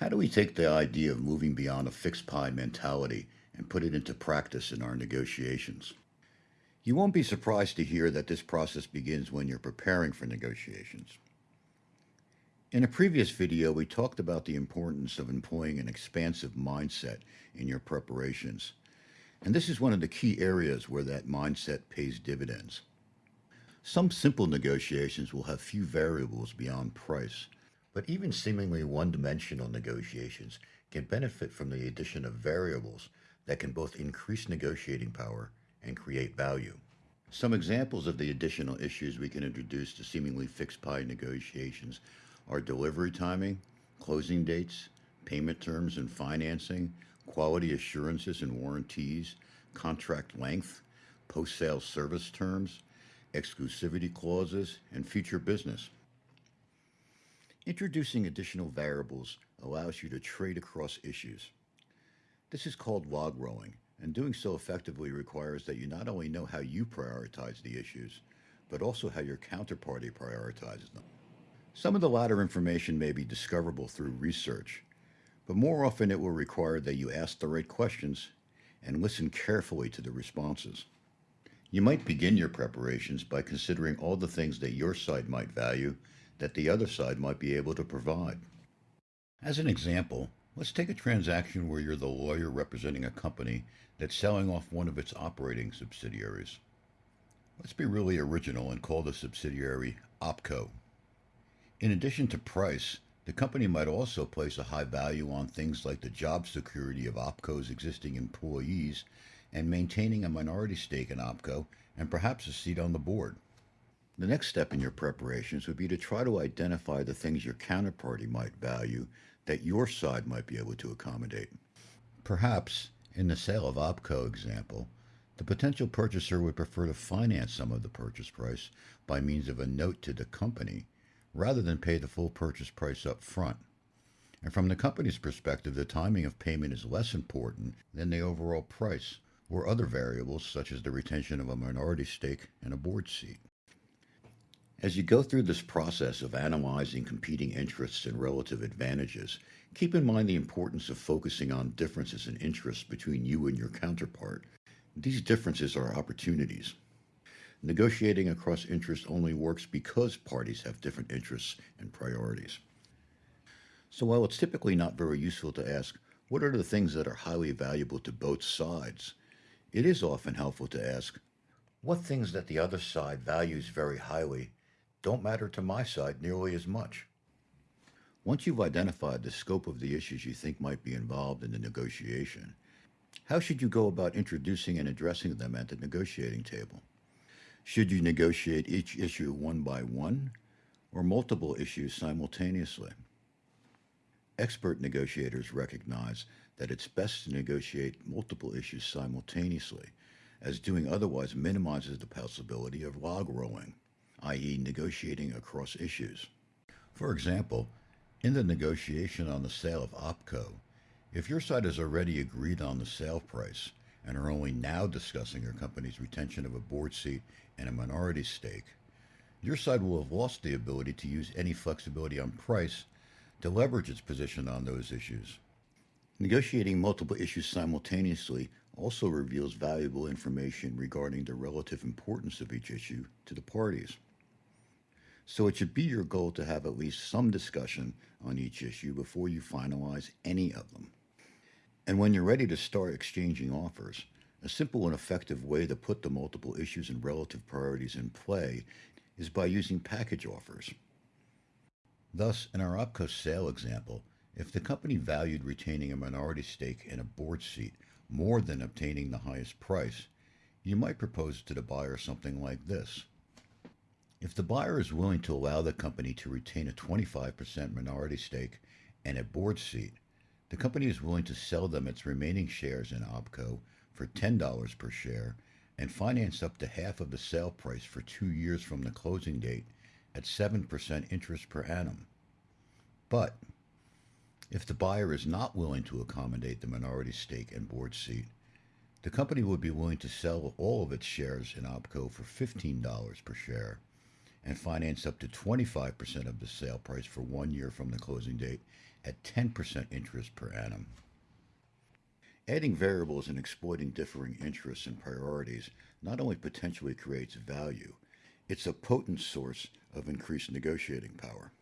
How do we take the idea of moving beyond a fixed pie mentality and put it into practice in our negotiations? You won't be surprised to hear that this process begins when you're preparing for negotiations. In a previous video, we talked about the importance of employing an expansive mindset in your preparations, and this is one of the key areas where that mindset pays dividends. Some simple negotiations will have few variables beyond price, but even seemingly one-dimensional negotiations can benefit from the addition of variables that can both increase negotiating power and create value. Some examples of the additional issues we can introduce to seemingly fixed pie negotiations are delivery timing, closing dates, payment terms and financing, quality assurances and warranties, contract length, post-sale service terms, exclusivity clauses, and future business. Introducing additional variables allows you to trade across issues. This is called log rolling, and doing so effectively requires that you not only know how you prioritize the issues, but also how your counterparty prioritizes them. Some of the latter information may be discoverable through research, but more often it will require that you ask the right questions and listen carefully to the responses. You might begin your preparations by considering all the things that your side might value that the other side might be able to provide. As an example, let's take a transaction where you're the lawyer representing a company that's selling off one of its operating subsidiaries. Let's be really original and call the subsidiary OpCo. In addition to price, the company might also place a high value on things like the job security of OpCo's existing employees and maintaining a minority stake in OpCo and perhaps a seat on the board. The next step in your preparations would be to try to identify the things your counterparty might value that your side might be able to accommodate. Perhaps, in the sale of OpCo example, the potential purchaser would prefer to finance some of the purchase price by means of a note to the company rather than pay the full purchase price up front. And from the company's perspective, the timing of payment is less important than the overall price or other variables such as the retention of a minority stake and a board seat. As you go through this process of analyzing competing interests and relative advantages, keep in mind the importance of focusing on differences in interests between you and your counterpart. These differences are opportunities. Negotiating across interests only works because parties have different interests and priorities. So while it's typically not very useful to ask, what are the things that are highly valuable to both sides? It is often helpful to ask, what things that the other side values very highly don't matter to my side nearly as much. Once you've identified the scope of the issues you think might be involved in the negotiation, how should you go about introducing and addressing them at the negotiating table? Should you negotiate each issue one by one or multiple issues simultaneously? Expert negotiators recognize that it's best to negotiate multiple issues simultaneously, as doing otherwise minimizes the possibility of log rolling i.e., negotiating across issues. For example, in the negotiation on the sale of OpCo, if your side has already agreed on the sale price and are only now discussing your company's retention of a board seat and a minority stake, your side will have lost the ability to use any flexibility on price to leverage its position on those issues. Negotiating multiple issues simultaneously also reveals valuable information regarding the relative importance of each issue to the parties. So it should be your goal to have at least some discussion on each issue before you finalize any of them. And when you're ready to start exchanging offers, a simple and effective way to put the multiple issues and relative priorities in play is by using package offers. Thus, in our OpCo sale example, if the company valued retaining a minority stake in a board seat more than obtaining the highest price, you might propose to the buyer something like this. If the buyer is willing to allow the company to retain a 25% minority stake and a board seat, the company is willing to sell them its remaining shares in OpCo for $10 per share and finance up to half of the sale price for two years from the closing date at 7% interest per annum. But if the buyer is not willing to accommodate the minority stake and board seat, the company would be willing to sell all of its shares in OpCo for $15 per share and finance up to 25% of the sale price for one year from the closing date at 10% interest per annum. Adding variables and exploiting differing interests and priorities not only potentially creates value, it's a potent source of increased negotiating power.